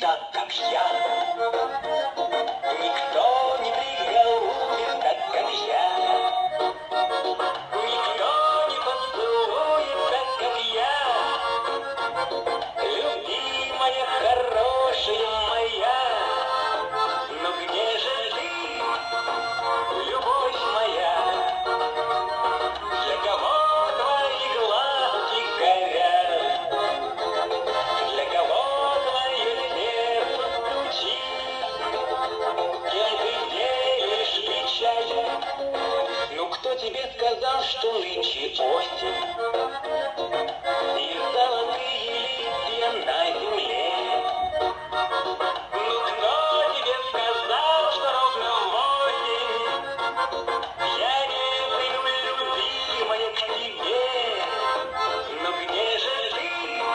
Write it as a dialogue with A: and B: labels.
A: だった тебе сказал, что нынче осень.